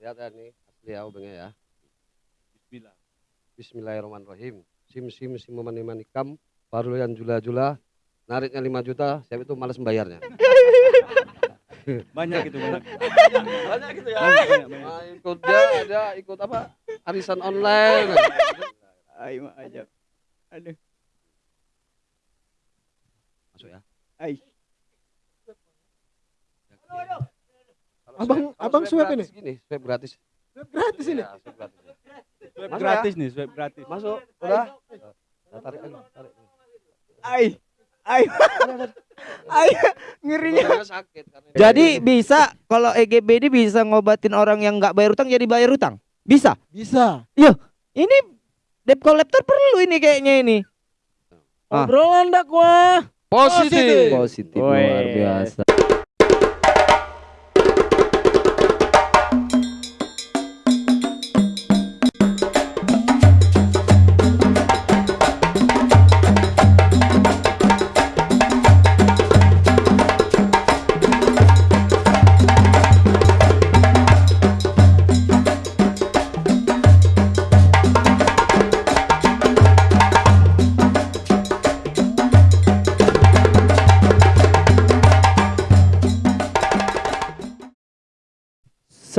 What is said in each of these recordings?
Lihat ya nih, asli ya obengnya ya. Bismillah. Bismillahirrahmanirrahim. Sim sim sim mani manikam, parulian jula jula, nariknya 5 juta, siapa itu malas membayarnya. Banyak itu banyak. Banyak gitu ya. Banyak, banyak, banyak. Nah, ikut dia ada ikut apa? Arisan online. Ayo aja. Aduh. Masuk ya. Ai. Kalau Abang- swab- kalau abang swab gratis Gini, swab gratis. Gratis ini. Iya, swab gratis. Swab Masuk gratis nih, swab gratis. Masuk, udah. Nah, tarik lagi, tarik. Ai. Ai. Ai. Ngerinya. Orangnya sakit karena Jadi bisa kalau EGB ini bisa ngobatin orang yang nggak bayar utang jadi bayar utang. Bisa. Bisa. Ini debt collector perlu ini kayaknya ini. Ah. Obrolan dakwah. positif. Positif luar biasa.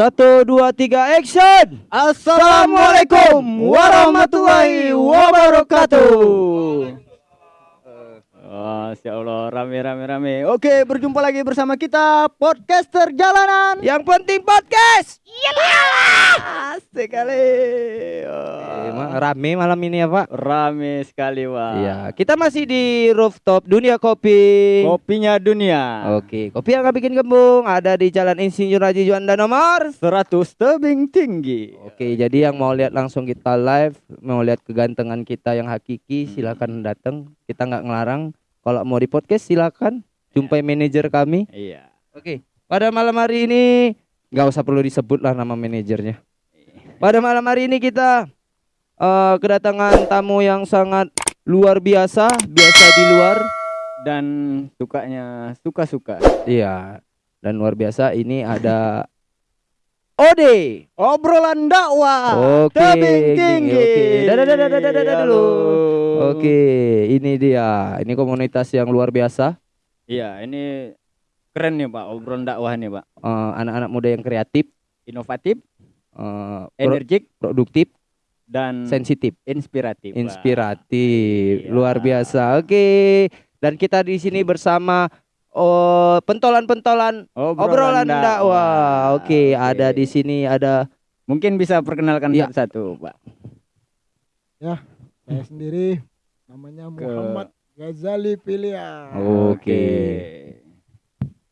Satu dua tiga action. Assalamualaikum warahmatullahi wabarakatuh. Oh, Masya Allah, rame rame rame. Oke, berjumpa lagi bersama kita podcaster jalanan. Yang penting podcast. Asik kali. Eh, Oh, rame malam ini ya Pak. rame sekali, Wah. Iya, kita masih di rooftop dunia kopi. Kopinya dunia. Oke, kopi yang nggak bikin gembung ada di Jalan Insinyur Haji Juanda nomor 100 tebing tinggi. Oke, jadi yang mau lihat langsung kita live, mau lihat kegantengan kita yang hakiki, silakan datang. Kita nggak ngelarang. Kalau mau di podcast silakan jumpai manajer kami. Iya. Oke, pada malam hari ini nggak usah perlu disebut lah nama manajernya. Pada malam hari ini kita eh, kedatangan tamu yang sangat luar biasa, biasa di luar. Dan sukanya suka-suka. Iya, dan luar biasa ini ada Ode. Obrolan dakwah. Oke, Tebing tinggi. oke. Dadah, dadah, dadah, dadah, dadah dulu. Oke, ini dia. Ini komunitas yang luar biasa. Iya, ini keren nih Pak, obrolan dakwah nih Pak. Eh, anak-anak muda yang kreatif, Inovatif, eh, pro- energik, produktif, dan sensitif, inspiratif. Inspiratif. Iya. Luar biasa. Oke. Dan kita di sini bersama oh pentolan-pentolan obrolan dakwah. Oke, ada di sini ada Mungkin bisa perkenalkan Iya. satu-satu, Pak. Saya sendiri namanya Muhammad Ghazali Pilihan. Oke.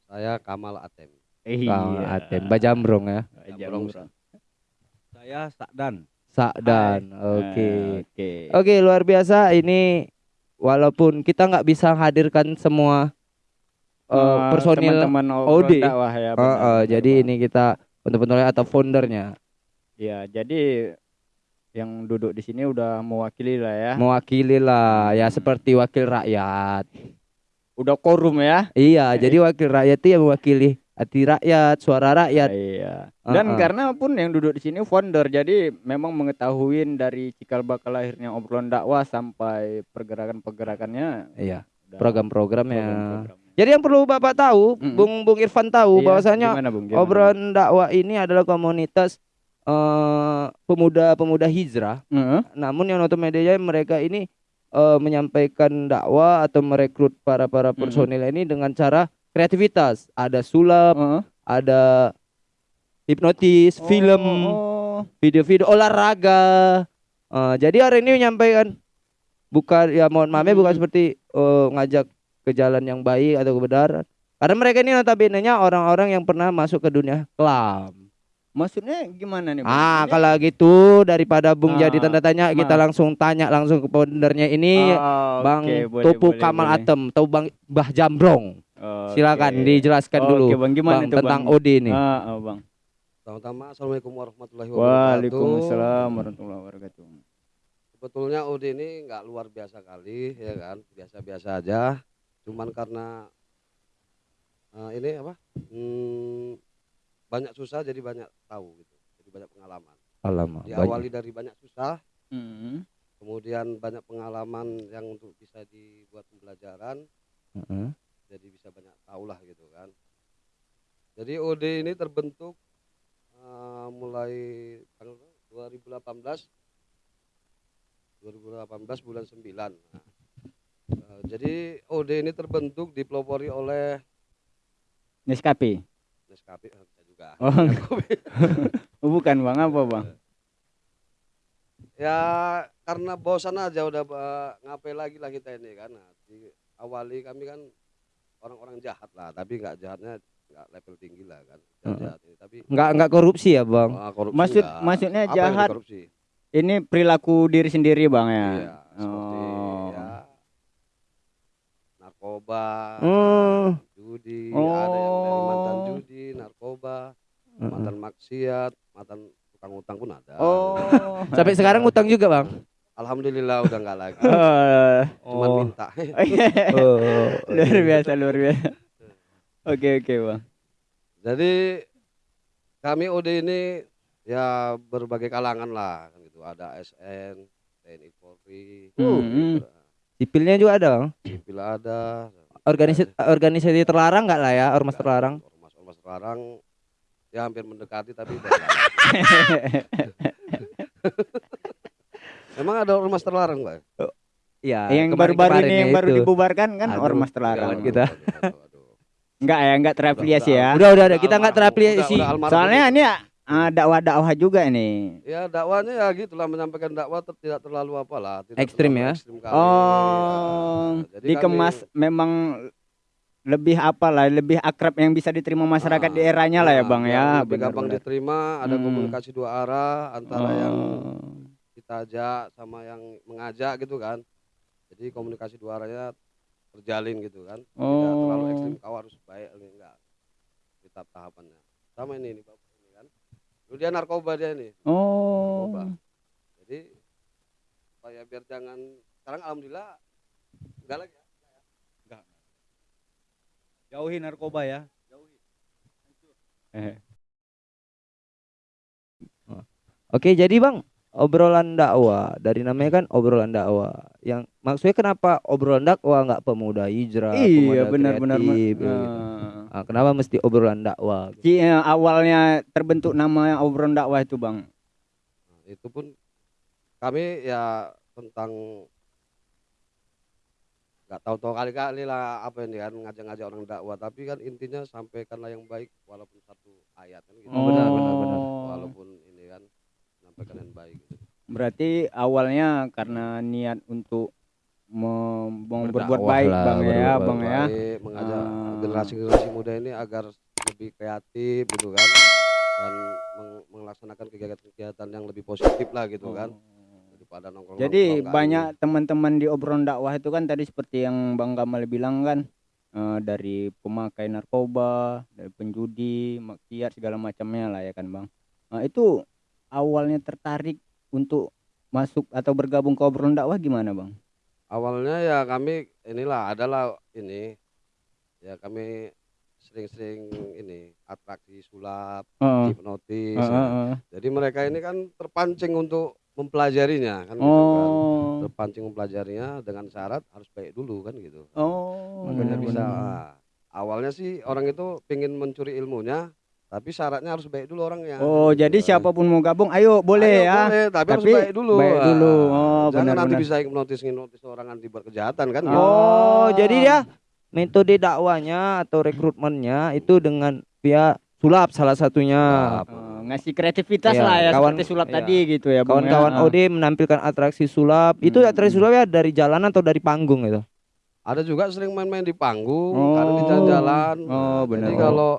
Saya Kamal Atem. Iya. Kang Atem Bajambrong ya. Jambrong. Saya Sakdan. Sakdan. Hai. Oke. Oke. Oke, luar biasa ini walaupun kita nggak bisa hadirkan semua eh, Eh, personil teman-teman obrolan OD. dakwah ya. Benar, eh, benar, jadi ini kita untuk pentolannya atau foundernya Iya, jadi yang duduk di sini udah mewakili lah ya. mewakili lah ya Hmm. seperti wakil rakyat. Udah korum ya. Iya, jadi wakil rakyat itu yang mewakili hati rakyat, suara rakyat. Iya. Dan Uh-uh. karena pun yang duduk di sini founder, jadi memang mengetahui dari cikal bakal lahirnya obrolan dakwah sampai pergerakan-pergerakannya. Iya, program-programnya. program-program. Jadi yang perlu Bapak tahu, Mm-mm. Bung Bung Irfan tahu Iya, bahwasanya gimana, Bung? Gimana, obrolan dakwah ini adalah komunitas eh, pemuda-pemuda hijrah. Bung? Heeh. Namun yang media mereka ini eh, menyampaikan dakwah atau merekrut para para personil ini dengan cara kreativitas. Ada sulap, Heeh. ada hipnotis, film, Oh, video-video olahraga. Eh, jadi hari ini menyampaikan bukan ya mohon maaf ya bukan Hmm. seperti eh, ngajak ke jalan yang baik atau kebenaran. Karena mereka ini notabene-nya orang-orang yang pernah masuk ke dunia kelam. maksudnya gimana nih? Ah, kalau gitu daripada Bung Ah, jadi tanda tanya, kita langsung tanya langsung ke foundernya ini Ah, Bang oke, boleh, Topu boleh, Kamal boleh. Atem atau Bang Bah Jambrong. Oke. Silakan dijelaskan Oke, dulu Bang, gimana Bang itu, tentang Bang? OD ini. Ah, ah, Bang. Pertama-tama Assalamualaikum warahmatullahi wabarakatuh. Waalaikumsalam warahmatullahi wabarakatuh. Sebetulnya OD ini nggak luar biasa kali ya kan, biasa-biasa aja. Cuman karena eh, ini apa? hmm, banyak susah jadi banyak tahu gitu. Jadi banyak pengalaman. Alamak. banyak. Diawali dari banyak susah, Hmm. kemudian banyak pengalaman yang untuk bisa dibuat pembelajaran, Heeh. jadi bisa banyak tahu lah gitu kan. Jadi OD ini terbentuk eh, mulai tanggal 2018 2018 bulan 9. Nah, eh, jadi OD ini terbentuk dipelopori oleh Nescafe. Nescafe eh, bisa juga. Oh, oh, bukan bang apa bang? ya karena bosan aja udah eh, ngapain lagi lah kita ini kan. Nah, di awali kami kan orang-orang jahat lah, tapi nggak jahatnya nggak level tinggi lah kan. Jahat, ini. Tapi Nggak nggak korupsi ya bang. ah, korupsi Maksud nggak. maksudnya jahat korupsi? ini perilaku diri sendiri bang ya. Iya, seperti Oh. ya narkoba, Oh. judi, ada yang dari mantan Oh. judi, narkoba, Heeh. mantan maksiat, mantan tukang utang pun ada. Oh. Sampai sekarang utang juga bang. Alhamdulillah udah nggak lagi. Oh. Cuman Oh. minta. Oh. luar biasa luar biasa. Oke oke bang. Jadi kami OD ini ya berbagai kalangan lah kan gitu. Ada ASN, TNI Polri, Hmm. Sipilnya juga ada bang. sipil ada. Organisasi organisasi terlarang nggak lah ya ormas terlarang. Ormas-ormas terlarang ya hampir mendekati tapi. Emang ada ormas terlarang, Pak? Iya. yang baru-baru ini yang ya baru itu. dibubarkan kan Aduh, ormas terlarang. kita. Enggak ya, enggak terafiliasi ya. Udah udah udah kita Udah nggak almarhum, terafiliasi. Soalnya ini ah, dakwah-dakwah juga ini. Ya dakwanya ya gitulah menyampaikan dakwah ter- tidak terlalu apalah, tidak Ekstrim ya? ekstrim. Oh, Ya, jadi dikemas kami- memang lebih apa lah, lebih akrab yang bisa diterima masyarakat Ah, di eranya lah ya nah, bang biar ya. lebih gampang benar-benar. diterima, ada Hmm. komunikasi dua arah antara yang Oh. kita ajak sama yang mengajak gitu kan. Jadi komunikasi dua arahnya terjalin gitu kan. Tidak terlalu Oh. ekstrim kau harus baik enggak. Tahap tahapannya. Sama ini kan. Dulu dia narkoba dia ini. Oh. Narkoba. Jadi supaya biar jangan sekarang alhamdulillah enggak lagi ya. Jauhi narkoba ya. Eh. Oke, jadi Bang, obrolan dakwah dari namanya kan obrolan dakwah. Yang maksudnya kenapa obrolan dakwah nggak pemuda hijrah, Iya pemuda benar-benar. kreatif, gitu. Ah, kenapa mesti obrolan dakwah? gitu? Ci- eh, awalnya terbentuk nama obrolan dakwah itu bang. Nah, itu pun kami ya tentang nggak tahu-tahu kali-kali lah apa ini kan ngajak-ngajak orang dakwah tapi kan intinya sampaikanlah yang baik walaupun satu ayat kan gitu Oh, benar, benar, benar. walaupun ini kan sampaikan yang baik gitu. Berarti awalnya karena niat untuk mem- berbuat baik lah, bang ya bang ya. Mengajak Ah. generasi-generasi muda ini agar lebih kreatif gitu kan dan meng- melaksanakan kegiatan-kegiatan yang lebih positif lah gitu kan daripada nongkrong Jadi banyak teman-teman di obrolan dakwah itu kan tadi seperti yang Bang Gamal bilang kan eh, dari pemakai narkoba, dari penjudi, maksiat segala macamnya lah ya kan Bang. Nah, itu awalnya tertarik untuk masuk atau bergabung ke obrolan dakwah gimana Bang? Awalnya ya kami inilah adalah ini ya kami sering-sering ini atraksi sulap Heeh. hipnotis Heeh, ya. heeh. jadi mereka ini kan terpancing untuk mempelajarinya kan gitu kan Oh. terpancing mempelajarinya dengan syarat harus baik dulu kan gitu Oh. makanya benar, bisa benar. ah, awalnya sih orang itu pengen mencuri ilmunya tapi syaratnya harus baik dulu orangnya Oh, gitu jadi siapa pun mau gabung ayo boleh Ayo, ya. boleh, tapi, harus Tapi baik dulu baik Ah, dulu. Oh, jangan nanti benar-benar. bisa hipnotis hipnotis orang nanti buat kejahatan kan gitu. Oh, jadi dia metode dakwanya atau rekrutmennya itu dengan via sulap salah satunya. Eh, ngasih kreativitas Iya, lah ya kawan- seperti sulap iya. tadi gitu ya ya. Kawan-kawan Ah. OD menampilkan atraksi sulap. Itu Hmm. atraksi sulap ya dari jalanan atau dari panggung itu? Ada juga sering main-main di panggung, Oh. kadang di jalan-jalan. Oh, benar. Jadi kalau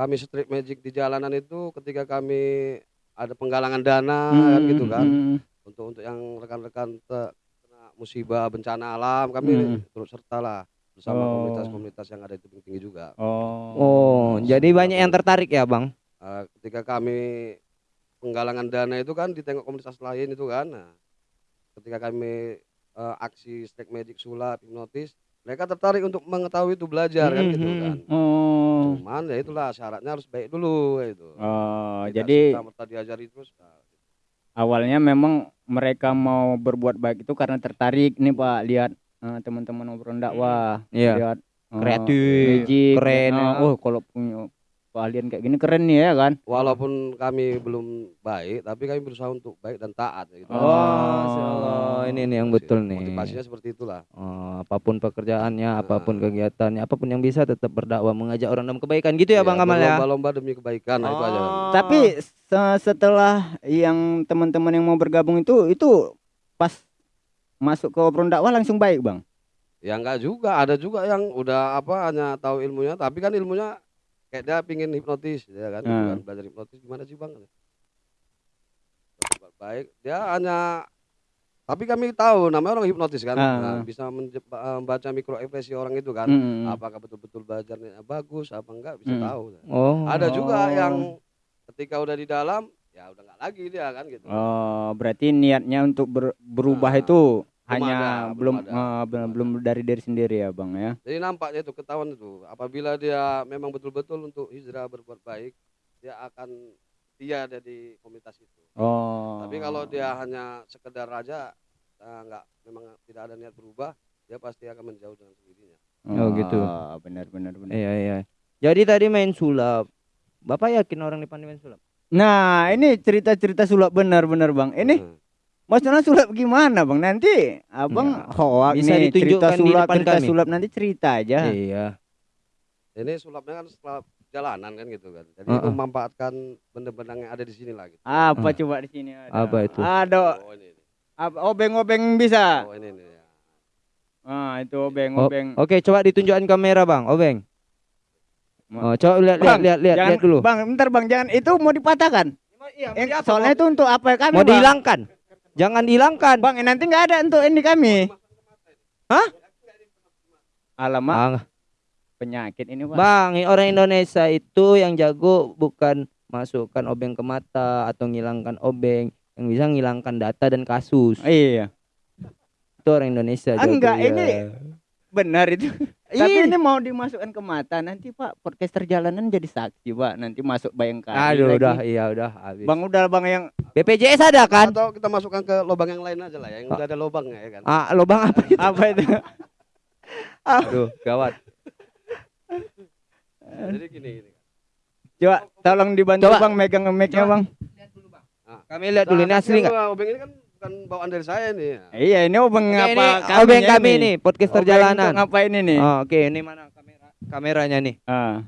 kami street magic di jalanan itu ketika kami ada penggalangan dana kan gitu kan. Hmm. Untuk untuk yang rekan-rekan te- kena musibah bencana alam kami Hmm. turut serta lah bersama Oh. komunitas-komunitas yang ada di tebing tinggi juga. Oh. Oh, jadi banyak yang tertarik ya, Bang? Eh, ketika kami penggalangan dana itu kan ditengok komunitas lain itu kan. Nah, ketika kami eh, aksi street magic sulap hipnotis mereka tertarik untuk mengetahui itu belajar kan gitu Mhm. kan. Oh. Cuman ya itulah syaratnya harus baik dulu itu. Oh, jadi serta-merta diajari terus. nah, awalnya memang mereka mau berbuat baik itu karena tertarik nih Pak lihat eh, teman-teman obrolan dakwah, Iya. lihat eh, Kreatif, magic, keren, eh, oh kalau punya keahlian kayak gini keren nih ya kan. Walaupun kami belum baik, tapi kami berusaha untuk baik dan taat ya gitu. Oh. Allah, ini nih yang betul nih. Motivasinya seperti itulah. Oh, apa pun pekerjaannya, apa pun Ah. kegiatannya, apa pun yang bisa tetap berdakwah mengajak orang dalam kebaikan gitu ya, Iya, Bang Kamal ya. Berlomba-lomba demi kebaikan, nah itu aja. Oh. Tapi se- setelah yang teman-teman yang mau bergabung itu itu pas masuk ke obrolan dakwah langsung baik bang. Ya enggak juga, ada juga yang udah apa hanya tahu ilmunya, tapi kan ilmunya kayak dia pingin hipnotis, ya kan, Hmm. bukan belajar hipnotis gimana sih bang? Baik, dia hanya tapi kami tahu namanya orang hipnotis kan, Ah. Nah, bisa eh, membaca mikro ekspresi orang itu kan, Mm-mm. apakah betul-betul belajarnya bagus apa enggak bisa Hmm. tahu. Oh. Ada juga yang ketika udah di dalam ya udah nggak lagi dia kan gitu. Oh, berarti niatnya untuk ber- berubah Nah, itu hanya ada, belum belum ada. eh, belum, belum dari diri sendiri ya bang ya. Jadi nampaknya itu ketahuan itu apabila dia memang betul-betul untuk hijrah berbuat baik, dia akan dia ada di komunitas itu. Oh. Tapi kalau dia hanya sekedar raja eh, nggak memang tidak ada niat berubah, dia pasti akan menjauh dengan sendirinya. Oh, gitu. Benar benar benar. Iya, iya. Jadi tadi main sulap. Bapak yakin orang di main sulap? Nah, ini cerita-cerita sulap benar-benar bang. Ini Hmm. Maksudnya sulap gimana bang? Nanti abang Ya, hoak bisa nih cerita sulap, depan cerita kami. sulap nanti cerita aja. Iya. Ini sulapnya kan setelah jalanan kan gitu kan. Jadi Uh-uh. memanfaatkan benda-benda yang ada di sini lah gitu. Apa Ah. coba di sini ada? Apa itu? Ada Oh ini, ini. apa obeng-obeng bisa. oh ini, ini ya. Ah, itu obeng-obeng. Oke, coba ditunjukkan kamera, Bang. Obeng. Oh, coba lihat lihat Bang, lihat lihat, jangan, lihat dulu. Bang, bentar Bang, jangan itu mau dipatahkan. Eh, soalnya itu untuk apa kami? Mau Bang? dihilangkan. Jangan dihilangkan. Bang, eh, nanti nggak ada untuk ini kami. Hah? Alamak, Bang, penyakit ini, Bang. Bang, ini orang Indonesia itu yang jago bukan masukkan obeng ke mata atau ngilangkan obeng, yang bisa ngilangkan data dan kasus. Iya, Itu orang Indonesia Ah, enggak, jagonya. ini benar itu. Tapi Iya. ini mau dimasukkan ke mata nanti Pak podcaster jalanan jadi saksi Pak nanti masuk bayangkari Aduh, lagi. udah, iya udah habis. Bang udah bang yang BPJS ada kan? Atau kita masukkan ke lubang yang lain aja lah, yang udah ada lubangnya ya kan. Ah, lubang apa itu? apa itu? Aduh, gawat. Jadi gini gini. Coba tolong dibantu Coba. Bang megang mic-nya Coba. Bang. Kami lihat dulu ini Nah, asli nggak? Ini kan bukan bawaan dari saya nih. ya. Iya ini obeng Oke, apa ini kami obeng kami nih, podcaster jalanan. Ngapain ini? Oh, Oke, ini mana kamera? Kameranya nih. Ah.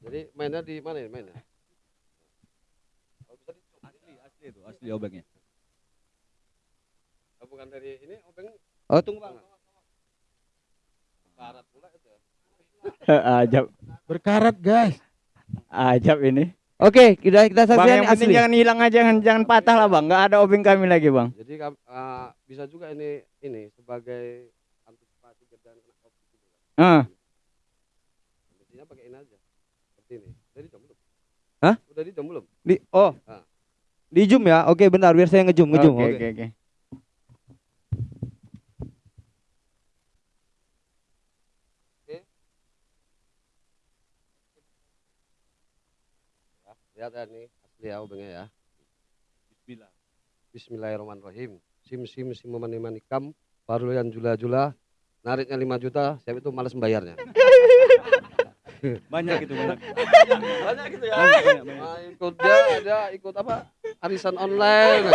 Jadi mainnya di mana ini mainnya? Oh, Asli, asli itu, asli obengnya. oh, bukan dari ini obeng Oh, tunggu Bang. barat pula itu. Ajab, Berkarat guys. ajab ini. Oke, kita kita Bang saksikan yang penting asli. jangan hilang aja, jangan, jangan patah lah Bang. Nggak ada obeng kami lagi Bang. Jadi ah, bisa juga ini ini sebagai antisipasi kerjaan kena covid gitu. Ah. Intinya pakai ini aja. Seperti ini. Udah di jam belum? Hah? Udah di jam belum? Di oh. Ah. Di zoom ya. Oke, bentar biar saya ngezoom, ngezoom. Oke Oke. oke oke. Ya, lihat ya nih asli ya obengnya ya. Bismillah. Bismillahirrahmanirrahim. Sim sim sim mani manikam parulian jula jula nariknya 5 juta siapa itu malas membayarnya Banyak itu banyak. banyak gitu ya Banyak, banyak, banyak. nah, ikut dia ada ikut apa arisan online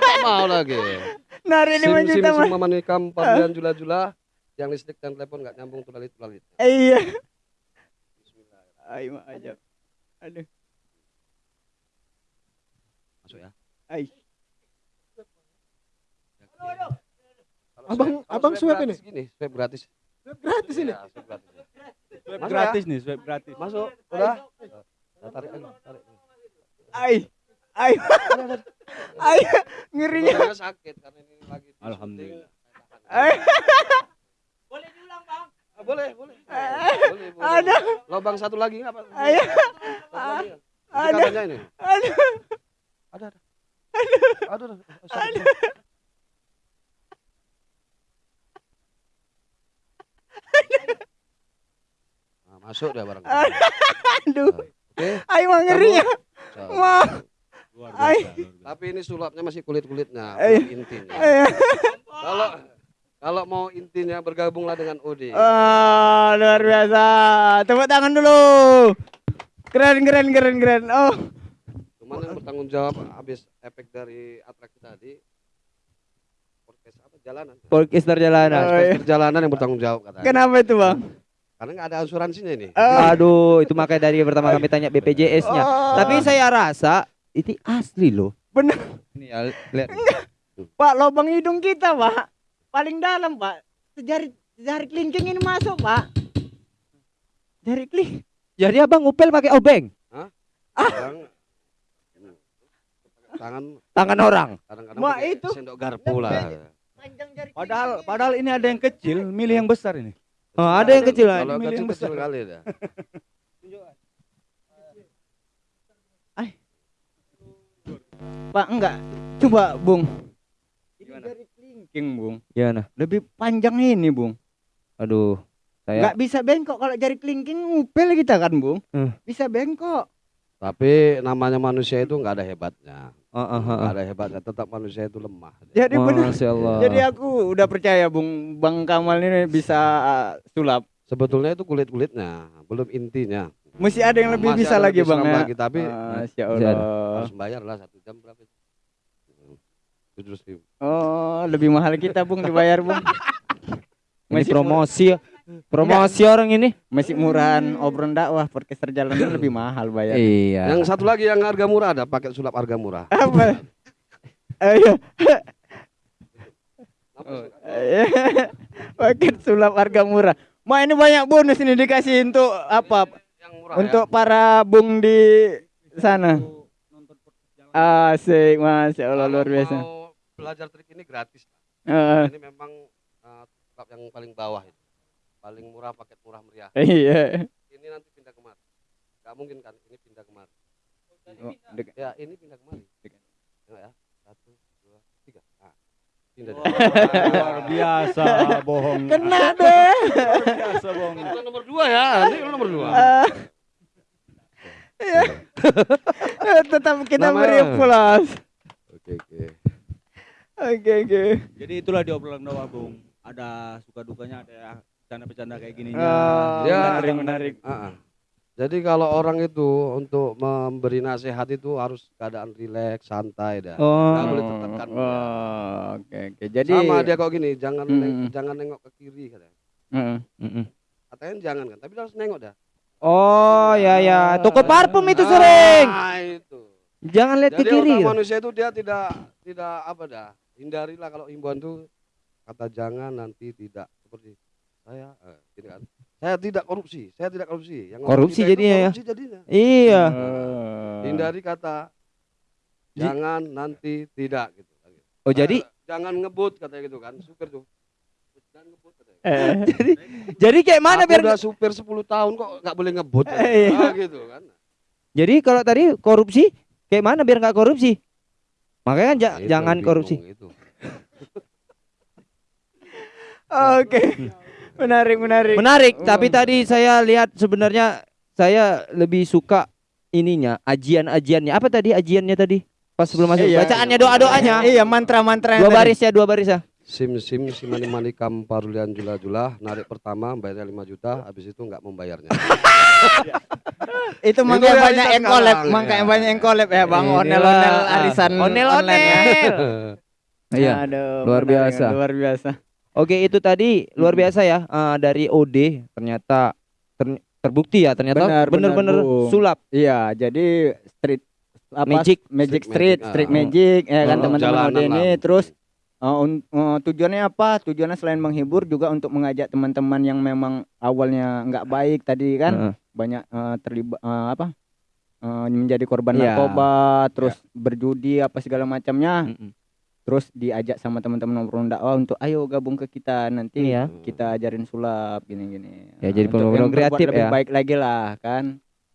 tak mau lagi Nari sim lima sim juta sim Bang. manikam parulian jula jula yang listrik dan telepon nggak nyambung tulalit tulalit Iya. Bismillah Ayo ajab. Aduh. Masuk ya Ai. Kalau Abang- swab- abang swab gratis gini swab gratis Gratis ini. Iya, swab gratis Swab gratis nih, swab gratis. masuk udah Nah, tarik lagi tarik Ai. Ai. Ai. Ngerinya. Badannya sakit karena ini lagi Alhamdulillah. saya Ai. tahan. Ah, boleh, boleh. boleh, boleh. Ada. Lobang satu lagi lagi ya? Ini Ada. Aduh. Ada, ada. Aduh, aduh. Oh, sorry, sorry. Masuk dia barang. Aduh, Oke. ayo mah ngerinya. so. Wah. Luar Ay. biasa. luar biasa. Tapi ini sulapnya masih kulit-kulitnya, intinya. Kalau kalau mau intinya bergabunglah dengan Odi. Ah, luar biasa. Tepuk tangan dulu. Keren, keren, keren, keren. Oh, Cuman yang bertanggung jawab habis efek dari atraksi tadi podcast apa jalanan. Podcast perjalanan. Oh, iya. Perjalanan yang bertanggung jawab katanya. kenapa itu, Bang? Karena nggak ada asuransinya ini. Ah. Aduh, itu makanya dari pertama kami tanya BPJS-nya. Oh. Tapi saya rasa itu asli loh. Bener. Ini ya, lihat. Pak, lubang hidung kita, Pak. Paling dalam, Pak. Jari jari kelingking ini masuk, Pak. Jari keling. Jadi abang ngupel pakai obeng, Kadang hmm, tangan tangan orang. kadang-kadang pakai itu. sendok garpu lah. Panjang jari Padahal padahal ini ada yang kecil, milih yang besar ini. Oh, ada yang kecil. Kalau Milih yang kecil-kecil besar. kali dah. Pak, enggak. Coba, Bung. Ini Gimana? jari kelingking, Bung. Gimana? Lebih panjang ini, Bung. Aduh, saya Enggak bisa bengkok kalau jari kelingking ngupil kita kan, Bung. Hmm. Bisa bengkok. Tapi namanya manusia itu nggak ada hebatnya. Oh, Nggak oh. ada hebatnya. Tetap manusia itu lemah. Jadi benar. Jadi aku udah percaya Bung Bang Kamal ini bisa uh, sulap. Sebetulnya itu kulit-kulitnya, belum intinya. Mesti ada yang lebih Masih bisa lagi lebih Bang ya. lagi, tapi Masih. Allah. harus bayar lah satu jam berapa itu? Tujuh ribu. Oh, lebih mahal kita Bung dibayar Bung. Ini Masih promosi ya. Promosi orang ini. Masih murahan obrolan dakwah podcast perjalanan lebih mahal bayar. Iya. Yang satu lagi yang harga murah ada paket sulap harga murah. Apa? Ayo. Paket sulap harga murah. Ma ini banyak bonus ini dikasih untuk apa? Yang murah Untuk para bung di sana. Asik, masya ya. Allah luar biasa. Mau belajar trik ini gratis. Heeh. Ini memang uh, yang paling bawah itu. Paling murah paket murah meriah. iya. Ini nanti pindah kemari. Gak mungkin kan ini pindah kemari. Oh, Ya ini pindah kemari. Ya, ya. Satu, dua, tiga. Nah, pindah. dia. Luar biasa bohong. Kena deh. Luar biasa bohong. Itu nomor dua ya. Ini nomor dua. Iya. Tetap kita Nama- beri plus. Oke oke. Oke oke. Jadi itulah di obrolan dakwah, Bung. Ada suka dukanya, ada bercanda-bercanda kayak gini. Ah, Ya, menarik menarik. Ah, ah. Jadi kalau orang itu untuk memberi nasihat itu harus keadaan rileks, santai dah. Oh. Nggak boleh tertekan. Oh, oke oke. Jadi Sama dia kok gini, jangan Hmm. neng- jangan nengok ke kiri katanya. Heeh. Mm-mm. Katanya jangan kan, tapi harus nengok dah. Oh, ya ya. Toko parfum itu Ah, sering. itu. Jangan lihat ke Jadi kiri. otak manusia itu dia tidak tidak apa dah. Hindarilah kalau himbauan tuh kata jangan nanti tidak seperti saya eh, gini kan. Saya tidak korupsi, saya tidak korupsi. Yang Korupsi jadinya ya? korupsi jadinya. Iya. Oh. Hindari kata jangan nanti tidak gitu. Oh, jadi Eh, jangan ngebut katanya gitu kan, supir tuh. Jangan ngebut katanya. Eh, jadi kayak mana Aku biar udah supir 10 tahun kok nggak boleh ngebut. Eh, iya. Ah, gitu kan. Jadi kalau tadi korupsi kayak mana biar nggak korupsi? Makanya kan ja- Nah, itu jangan bingung korupsi. itu. Oke. Menarik menarik. Menarik, Oh. tapi tadi saya lihat sebenarnya saya lebih suka ininya, ajian-ajiannya. Apa tadi ajiannya tadi? Pas sebelum masuk. Iya. Bacaannya doa-doanya. Iya mantra-mantra. Dua baris ya, dua baris ya. Sim sim simani mani kam parulian jula jula narik pertama bayarnya 5 juta habis itu nggak membayarnya. Itu makanya banyak yang collab, sekarang, makanya ya. banyak yang collab ya Bang. Inilah, Onel-onel ah. arisan Onel-onel. online ya. Iya. Aduh, luar biasa. Luar biasa. Oke, itu tadi luar biasa ya eh, dari OD ternyata ter- terbukti ya ternyata Benar, benar, bener-bener Bung. sulap. Iya, jadi street apa Magic. magic Street street, magic, street ah. magic ya kan teman-teman OD ini lah. terus uh, un- uh, tujuannya apa? Tujuannya selain menghibur juga untuk mengajak teman-teman yang memang awalnya nggak baik tadi kan Heeh. banyak uh, terlibat uh, apa? uh, menjadi korban Iya. narkoba, terus berjudi apa segala macamnya, Mm-mm. Terus diajak sama teman-teman ngobrol dakwah untuk ayo gabung ke kita nanti Iya. kita ajarin sulap gini-gini. Ya, jadi benar-benar yang berbuat kreatif lebih ya. baik lagi lah kan.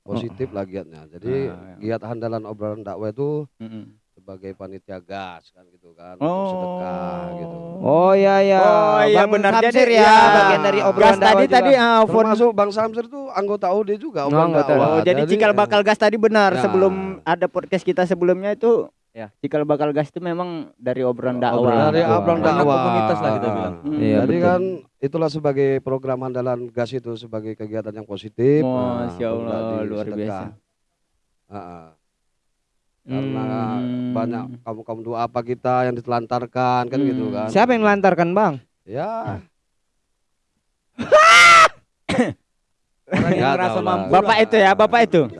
Positif lah giatnya. Jadi Ah, giat andalan obrolan dakwah itu Mm-mm. sebagai panitia gas kan gitu kan untuk sedekah gitu. Oh iya ya. Oh iya Bang benar. Samsir Jadi ya, ya, bagian dari gas obrolan tadi dakwah juga. tadi ah, phone Termasuk Bang Samsir tuh anggota OD juga Oh, obrolan anggota. dakwah. Oh, jadi cikal bakal gas tadi benar Ya. sebelum ada podcast kita sebelumnya itu Ya. cikal bakal gas itu memang dari obrolan dakwah. Obrolan dari dakwah. obrolan dakwah komunitas lah kita bilang. Hmm. Iya, Jadi betul. kan itulah sebagai program andalan gas itu sebagai kegiatan yang positif. nah, Masya untuk Allah, tadi luar sedekah. biasa. Ah, ah. Karena Hmm. banyak kaum kaum doa apa kita yang ditelantarkan kan gitu Hmm. kan. Siapa yang melantarkan, Bang? Ya. Orang yang merasa mampu. Bapak lah. itu ya, bapak itu.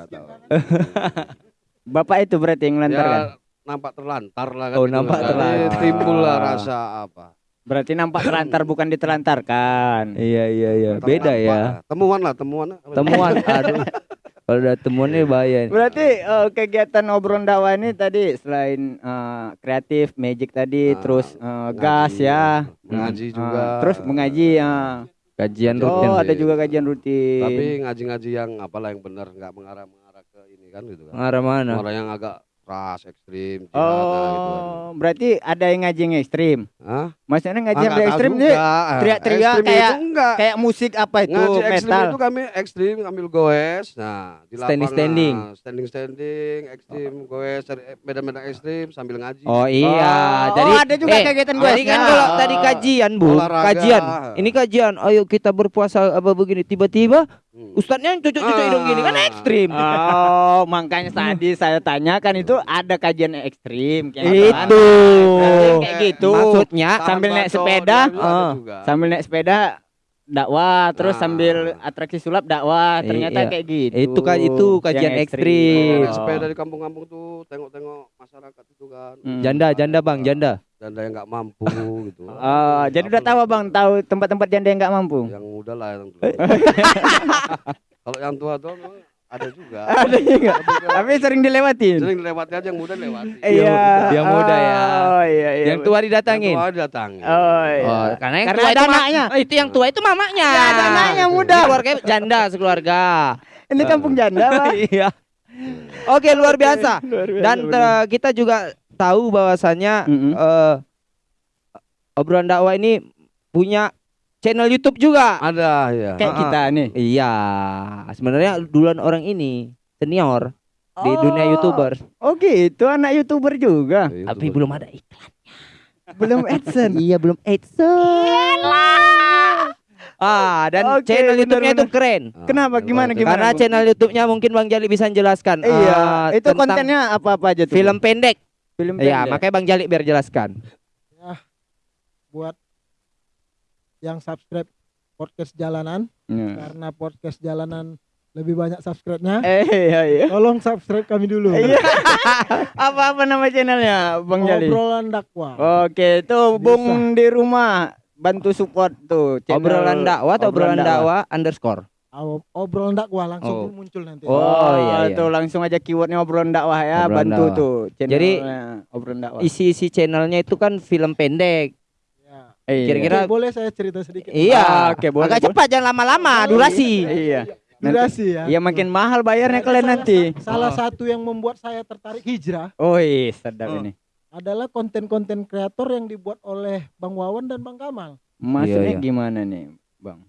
Bapak itu berarti yang melantarkan. Ya, nampak terlantar lah kan. Oh, gitu. nampak Jadi terlantar. Timbul lah rasa apa. Berarti nampak terlantar bukan ditelantarkan. Iya iya iya. Beda Nampak ya. lah. Temuan lah, temuan. Temuan. Aduh. Kalau udah temuannya bahaya. Berarti eh, kegiatan obrolan dakwah ini tadi selain eh, kreatif, magic tadi, Ah, terus eh, Ngaji, gas ya, Mengaji Hmm. juga. Ah, terus mengaji ya. Kajian Oh, rutin. Oh, ada sih. juga kajian rutin. Tapi ngaji-ngaji yang apalah yang benar, nggak mengarah-mengarah ke ini kan gitu kan. Arah mana? Orang yang agak keras, ekstrim, nah, gitu kan. Oh, berarti ada yang ngaji yang ekstrim. Hah? Maksudnya ngaji Ah, yang nggak tahu ekstrim nih Ah, teriak-teriak kayak- enggak. kayak musik apa itu Ngaji ekstrim metal. itu kami ekstrim ambil goes. Nah, di Standing- standing. standing standing, ekstrim, goes, cari medan-medan ekstrim sambil ngaji. Oh iya, Oh, jadi ada juga eh, kegiatan gue. Tadi kan kalau tadi kajian bu, Olahraga. kajian. Ini kajian. Ayo kita berpuasa apa begini. Tiba-tiba Hmm. ustadznya cucuk-cucuk hidung gini kan Ah. ekstrim. Oh, makanya tadi saya tanyakan itu ada kajian ekstrim kayak Itu. kayak gitu. Maksudnya sambil naik sepeda, ah. juga. Sambil naik sepeda dakwah, terus Nah. sambil atraksi sulap dakwah. Ternyata Iya. kayak gitu. Itu kan- itu kajian Yang ekstrim. Naik sepeda di kampung-kampung tuh tengok-tengok masyarakat itu kan. Hmm. janda, janda bang, janda. Janda yang nggak mampu gitu. Oh, jadi udah tahu bang, tahu tempat-tempat janda yang nggak mampu. Yang muda lah yang tua. Kalau yang tua tuh ada juga. Ada juga. Tapi sering dilewatin. sering dilewati aja yang muda lewati. Iya. Yang muda ya. Oh iya iya. Yang tua didatangin. Yang tua datang. Oh iya. Oh, karena yang Karena tua itu anaknya. Oh, itu yang tua itu mamanya. Iya, ada anaknya muda. Keluarga janda sekeluarga. Ini kampung janda, Bang. Iya. Oke, luar biasa. Luar biasa, Dan eh, kita juga tahu bahwasannya Mm-mm. eh, obrolan dakwah ini punya channel YouTube juga. Ada ya. kayak Ah, ah. kita nih. Iya, sebenarnya duluan orang ini senior di dunia Oh. YouTuber, Oh gitu, anak YouTuber juga. Iya, tapi betul. belum ada iklan. Belum AdSense. Iya, belum AdSense. Ah, dan Oke, channel YouTube-nya itu keren. Ah, Kenapa? Gimana, gimana? Karena channel YouTube-nya mungkin Bang Jali bisa jelaskan. Iya, ah, itu kontennya apa-apa aja tuh? film pendek. Film Iya, pendek. makanya Bang Jali biar jelaskan. buat yang subscribe podcast jalanan Iya. karena podcast jalanan lebih banyak subscribe-nya. Eh, iya iya. Tolong subscribe kami dulu. Iya. Apa-apa nama channelnya, Bang Jali? Obrolan dakwah. Oke, tuh Bung di rumah bantu support tuh channel Obrolan dakwah atau obrolan dakwah underscore. Ob- Obrolan dakwah langsung Oh. muncul nanti. Oh, Oh, iya, iya. tuh langsung aja keywordnya obrolan dakwah ya, Obrolan bantu dakwah. tuh channelnya Jadi, obrolan dakwah. Isi-isi channelnya itu kan film pendek. Ya. Iya. kira-kira- Oke, boleh saya cerita sedikit? Iya. Ah, oke, boleh, Agak boleh. cepat jangan lama-lama, durasi. Iya. Durasi ya. Iya makin mahal bayarnya kalian Salah nanti. sa- Salah satu yang membuat saya tertarik hijrah Oh, iya, sedap Oh. ini. adalah konten-konten kreator yang dibuat oleh Bang Wawan dan Bang Kamal. Maksudnya iya. gimana nih, Bang?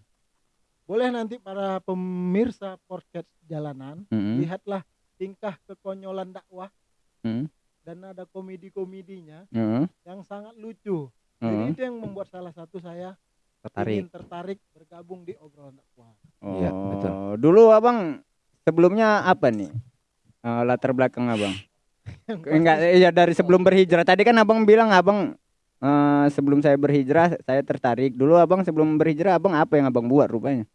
Boleh nanti para pemirsa podcast jalanan Mm-mm. lihatlah tingkah kekonyolan dakwah Mm. dan ada komedi-komedinya Mm. yang sangat lucu. Jadi Mm. itu yang membuat salah satu saya Tertarik. ingin tertarik bergabung di obrolan dakwah. Iya, Oh, betul. Dulu Abang sebelumnya apa nih? Eh, latar belakang Abang. Enggak, ya dari sebelum berhijrah. Tadi kan Abang bilang Abang eh, sebelum saya berhijrah saya tertarik. Dulu Abang sebelum berhijrah Abang apa yang Abang buat rupanya?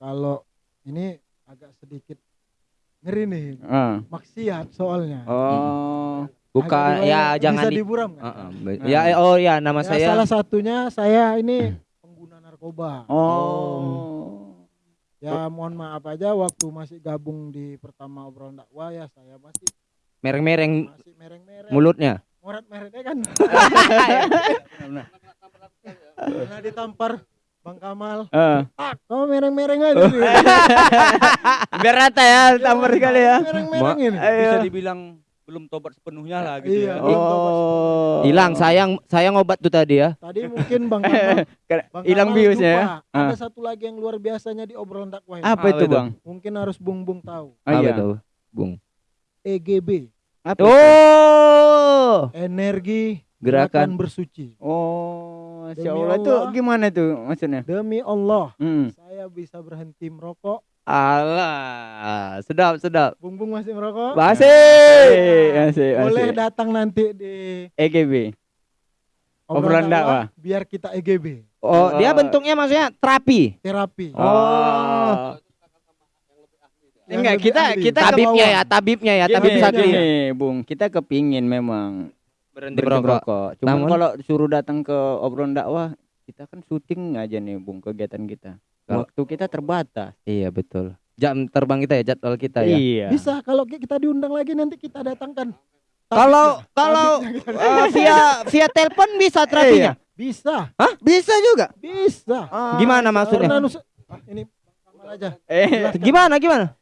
Kalau ini agak sedikit ngeri nih, Eh, maksiat soalnya. Oh. Bukan Agak ya jangan bisa di diburam kan? Heeh, be- Ya oh ya nama Ya, saya salah satunya saya ini pengguna narkoba. Oh. Ya mohon maaf aja waktu masih gabung di pertama obrolan dakwah ya saya masih mereng-mereng masih mereng-mereng. mulutnya. Morat-meretnya kan. Pernah ditampar Bang Kamal. Eh, Ah, kamu mereng-mereng aja. nih. biar rata ya, tampar sekali ya. Mereng-mereng ini. Ayo. Bisa dibilang belum tobat sepenuhnya lah gitu Iya, ya. belum tobat Oh. Hilang sayang sayang obat tuh tadi ya. Tadi mungkin Bang Kamal, hilang biusnya ya. Ada satu lagi yang luar biasanya di obrolan dakwah ini. Apa Apa itu? Bang? Mungkin harus Bung Bung tahu. Oh, Apa iya. itu, Bung? EGB, Apa itu? Oh, energi gerakan bersuci. Oh, Masya Allah itu Allah. gimana tuh maksudnya? Demi Allah, Hmm. saya bisa berhenti merokok. Alah, sedap sedap. Bung Bung masih merokok? Masih. Eh, asik, Boleh datang nanti di EGB. Obrolan dakwah. biar kita EGB, Oh, dia Oh. bentuknya maksudnya terapi. terapi. Oh. Yang Enggak, kita kita Tabibnya ya, tabibnya ya, Gini, tabib sakti. gini, Bung. Kita kepingin memang Berhenti berhenti merokok. merokok. Cuman Namun- kalau suruh datang ke obrolan dakwah, kita kan syuting aja nih, Bung, kegiatan kita. Waktu kita terbatas. Iya betul. Jam terbang kita ya, jadwal kita ya. Iya. Bisa kalau ki- kita diundang lagi nanti kita datangkan. Kalau kalau eh, via via telepon bisa terapinya. bisa, Hah? Bisa juga. bisa. Gimana Karena maksudnya? nus- ah, ini aja. Eh. Gimana gimana?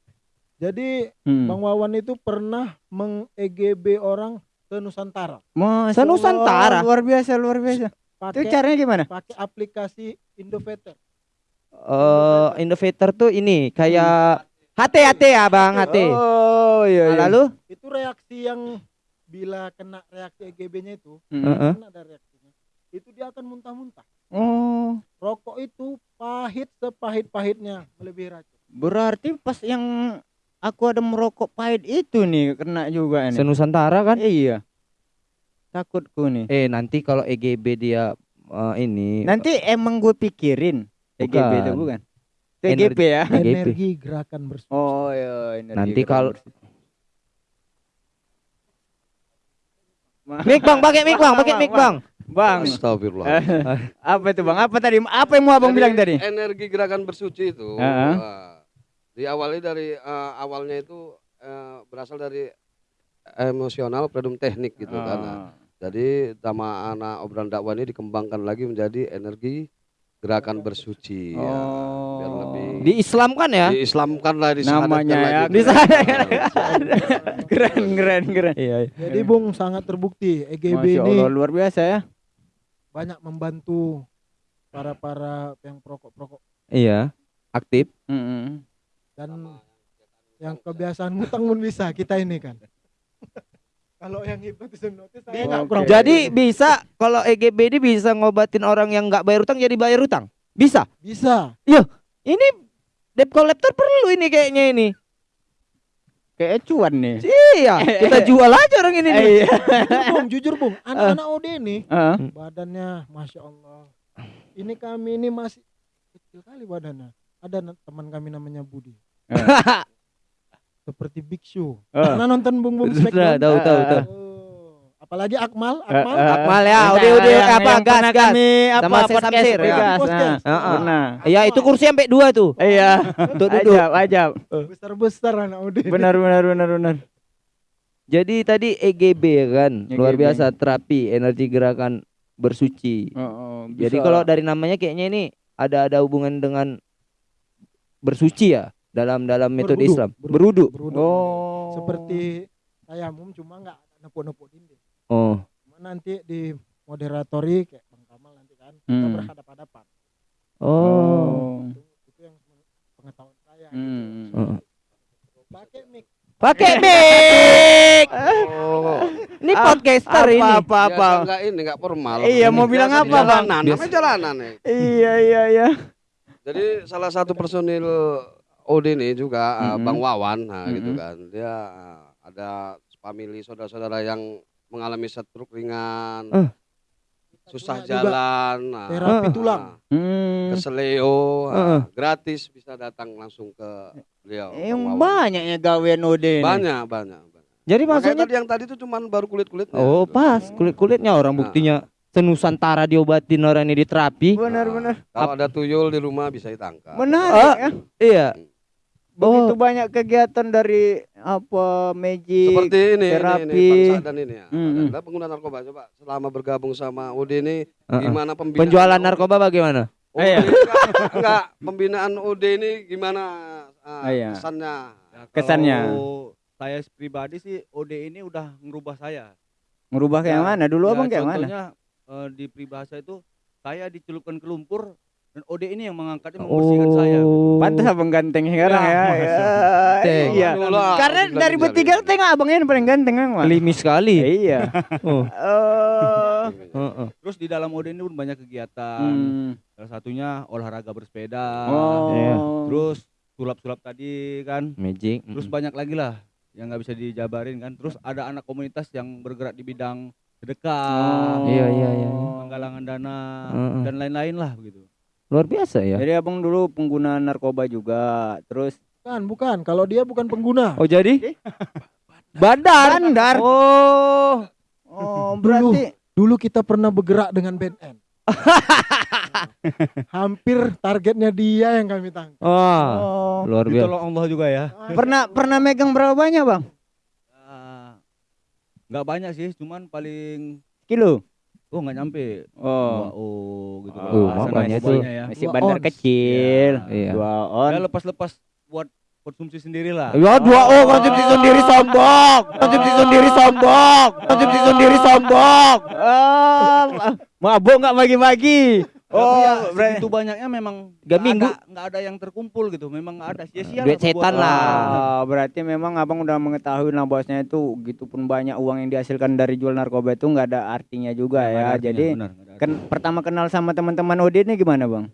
Jadi Hmm. Bang Wawan itu pernah meng-EGB orang ke Nusantara Masya Se-Nusantara? Allah, Luar biasa, luar biasa. Itu pakai caranya gimana? pakai aplikasi Indoveter. Eh, Innovator tuh ini kayak HT HT ya Bang HT. Oh, iya, Nah, lalu Itu reaksi yang bila kena reaksi EGB-nya itu, Hmm. Heeh. kan ada reaksinya. Itu dia akan muntah-muntah. Oh, Rokok itu pahit sepahit-pahitnya melebihi racun. berarti pas yang aku ada merokok pahit itu nih kena juga nih. se-Nusantara kan? Iya. Takutku nih. Eh nanti kalau EGB dia eh, ini Nanti emang gue pikirin EGB itu Bukan. bukan? Itu EGB ya. EGB. Energi gerakan bersama. Oh iya. energi Nanti kalau- Mik Bang, pakai mic Bang, pakai mic Bang. Bang, Astagfirullah. apa itu Bang? Apa tadi? Apa yang mau Abang Jadi, bilang tadi? Energi gerakan bersuci itu Heeh. eh, diawali dari eh, awalnya itu eh, berasal dari emosional predum teknik gitu kan. Nah, Oh. Jadi nama anak obrolan dakwah ini dikembangkan lagi menjadi energi gerakan bersuci ya. Biar Oh. lebih Diislamkan ya? diislamkan lah Namanya ya. Disahadatkan. keren, keren, keren. Iya. Jadi Bung sangat terbukti EGB Masya ini Allah luar biasa ya. banyak membantu para para yang perokok-perokok Iya. Aktif. Mm-mm. Dan yang kebiasaan ngutang pun bisa kita ini kan. Kalau yang hipnotis hipnotis saya Oke. kurang. Jadi bisa kalau EGB ini bisa ngobatin orang yang nggak bayar utang jadi bayar utang. Bisa. bisa. Ini debt collector perlu ini kayaknya ini. Kayak cuan nih. Iya, kita jual aja orang ini nih. Iya. Jujur Bung, jujur Bung, anak-anak OD ini Heeh. badannya masya Allah. Ini kami ini masih kecil kali badannya. Ada teman kami namanya Budi. Seperti Big Show. Eh. Pernah nonton Bung Bung Sudah tahu tahu tahu. Oh, apalagi Akmal, Eh, Akmal. eh, Akmal ya, udah, udah, yang- apa, yang gas, gas. kami apa Sama Sesam podcast Sir, ya. gas, Podcast. nah, Heeh. pernah. Iya, itu kursi sampai dua tuh. Iya. Untuk duduk. Ajab, ajab. Besar-besar anak ini. Benar, benar, benar, benar. Jadi tadi EGB ya kan, luar EGB. biasa terapi energi gerakan bersuci. Oh, oh, Jadi bisa. kalau dari namanya kayaknya ini ada ada hubungan dengan bersuci ya dalam dalam metode Berwudu, Islam. berwudu, Berudu. berwudu. oh Seperti tayamum cuma nggak ada nepuk-nepuk dinding. Oh, Cuma nanti di moderatori kayak Bang Kamal nanti kan kita Hmm. berhadap-hadapan. oh. oh. Itu, itu yang pengetahuan saya. Hmm. gitu. Oh. Pakai mic. Pakai mic. Oh, Ini Ah, podcaster apa, ini. apa, apa. biasa enggak ini enggak formal. Iya, mau bilang apa, Bang? Jalanan, namanya jalanan nih. Iya, iya, iya. Jadi salah satu personil OD ini juga uh, Mhm. Bang Wawan, nah gitu Mhm. kan. Dia uh, ada family saudara-saudara yang mengalami stroke ringan, Eh. susah Punya juga jalan, nah, terapi nah, tulang. Hmm. keseleo, Heeh. nah, gratis bisa datang langsung ke beliau. Yang Bang Wawan. banyaknya gawean Ode ini. banyak, banyak, banyak. Jadi Makanya maksudnya tadi yang tadi itu cuman baru kulit-kulitnya. Oh, gitu. pas kulit-kulitnya orang Nah. buktinya senusantara diobatin orang ini diterapi. Benar, Nah, benar. Kalau ada tuyul di rumah bisa ditangkap. Menarik Ah. ya. Iya. Begitu Oh. banyak kegiatan dari apa magic. Seperti ini, ini, terapi. ini, Bang Sa'dan ini ya. Mm-mm. Adalah pengguna narkoba. Coba selama bergabung sama UD ini Heeh. gimana pembinaan Penjualan narkoba bagaimana? Oh, Iya. enggak, enggak, pembinaan UD ini gimana Ah, iya. kesannya? Kesannya. Kalau saya pribadi sih OD ini udah ngerubah saya. Ngerubah kayak Ya, mana? Dulu Ya, abang kayak mana? contohnya, eh, di peribahasa itu saya dicelupkan ke lumpur dan OD ini yang mengangkatnya Oh. membersihkan saya. gitu. Pantas abang ganteng sekarang Ya, ya. Ya. Iya. Itulah, Karena dari bertiga tengok abangnya yang paling ganteng emang. Klimis sekali. Iya. Oh. Oh. Heeh. Terus di dalam OD ini pun banyak kegiatan. Hmm. Salah satunya olahraga bersepeda. Oh. Iya. Terus sulap-sulap tadi kan. Magic. Terus banyak lagi lah yang nggak bisa dijabarin kan. Terus ada anak komunitas yang bergerak di bidang sedekah, Iya, iya, iya, iya. penggalangan dana Heeh. dan lain-lain lah begitu. Luar biasa ya. Jadi abang dulu pengguna narkoba juga. Terus Bukan, bukan. Kalau dia bukan pengguna. Oh jadi? Bandar. Bandar. Oh. Oh, Dulu. berarti Dulu kita pernah bergerak dengan BNN. Hampir targetnya dia yang kami tangkap. Oh. Luar biasa. Ditolong Allah juga ya. pernah pernah megang berapa banyak, Bang? Nggak banyak sih, cuman paling Kilo. Oh nggak nyampe. Oh. Dua oh gitu. Oh, Bahasa makanya tuh. ya. Masih Dua bandar ons. kecil. Iya. Dua on. Ya lepas-lepas buat konsumsi sendiri lah. Ya dua oh konsumsi sendiri sombong. Konsumsi sendiri sombong. Konsumsi sendiri sombong. Oh, mabuk nggak bagi-bagi. Oh, ya, berarti segitu banyaknya memang nggak minggu. ada, nggak ada yang terkumpul gitu. Memang nggak ada sia-sia. Duit setan lah. Oh, berarti memang abang udah mengetahui lah bosnya itu gitu pun banyak uang yang dihasilkan dari jual narkoba itu nggak ada artinya juga ya. artinya, Jadi benar, kan artinya. pertama kenal sama teman-teman OD ini gimana bang?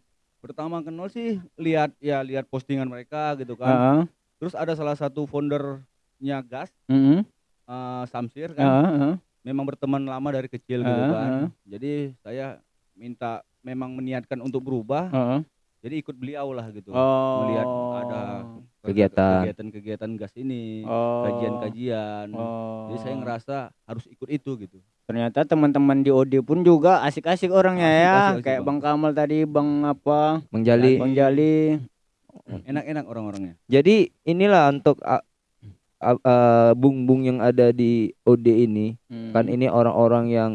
pertama kenal sih lihat ya lihat postingan mereka gitu kan. Heeh. Terus ada salah satu foundernya Gas, Heeh. eh, Samsir kan. Heeh, heeh. Memang berteman lama dari kecil gitu Heeh, kan. heeh. Jadi saya minta memang meniatkan untuk berubah. Heeh. Jadi ikut beliau lah gitu. Oh. Melihat ada Kegiatan. kegiatan-kegiatan gas ini, Oh. kajian-kajian. Oh. Jadi saya ngerasa harus ikut itu gitu. ternyata teman-teman di OD pun juga asik-asik orangnya Asik, ya. asik, asik, Kayak Bang. Bang Kamal tadi, Bang apa? Menjali. Bang Jali. Enak-enak orang-orangnya. Jadi inilah untuk a- a- a- bung-bung yang ada di OD ini Hmm. kan ini orang-orang yang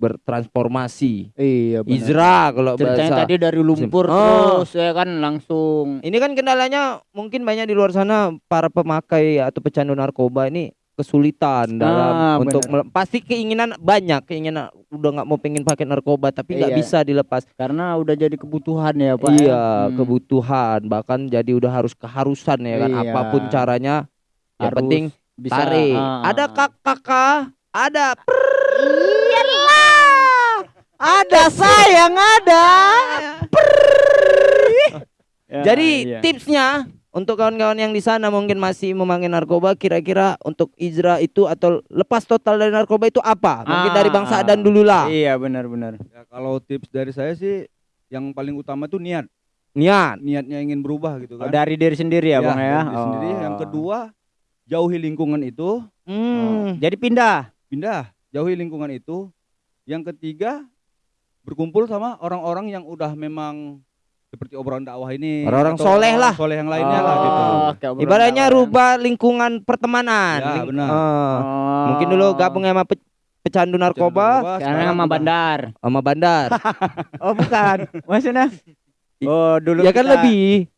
bertransformasi. Iya benar. Izra kalau Ceritanya bahasa. tadi dari lumpur Oh. terus ya kan langsung Ini kan kendalanya mungkin banyak di luar sana para pemakai atau pecandu narkoba ini kesulitan dalam Ah, untuk benar. mele- pasti keinginan banyak keinginan udah nggak mau pengen pakai narkoba tapi nggak Iya. bisa dilepas karena udah jadi kebutuhan ya Pak. iya ya. Hmm. kebutuhan bahkan jadi udah harus keharusan ya kan Iya. apa pun caranya yang penting bisa tarik ah. ada kak kakak ada ada sayang ada. Ya, jadi iya. tipsnya untuk kawan-kawan yang di sana mungkin masih memakai narkoba kira-kira untuk Izra itu atau lepas total dari narkoba itu apa mungkin Ah. dari Bang Sa'dan dulu lah Iya benar-benar. Ya kalau tips dari saya sih yang paling utama tuh niat. niat Niatnya ingin berubah gitu Oh, kan. dari diri sendiri ya, Bang ya. dari sendiri. Yang Oh. kedua, jauhi lingkungan itu, hmm. jadi pindah. pindah, jauhi lingkungan itu. Yang ketiga, berkumpul sama orang-orang yang udah memang seperti obrolan dakwah ini. Orang-orang soleh lah. Soleh yang lainnya lah gitu. Oh, obrolan ibaratnya ya. rubah lingkungan pertemanan Ya, Ling- benar. Oh. mungkin dulu gabung sama pe- pecandu narkoba sekarang sama bandar. sama bandar Oh, bukan. Maksudnya Oh, dulu ya kan kita- lebih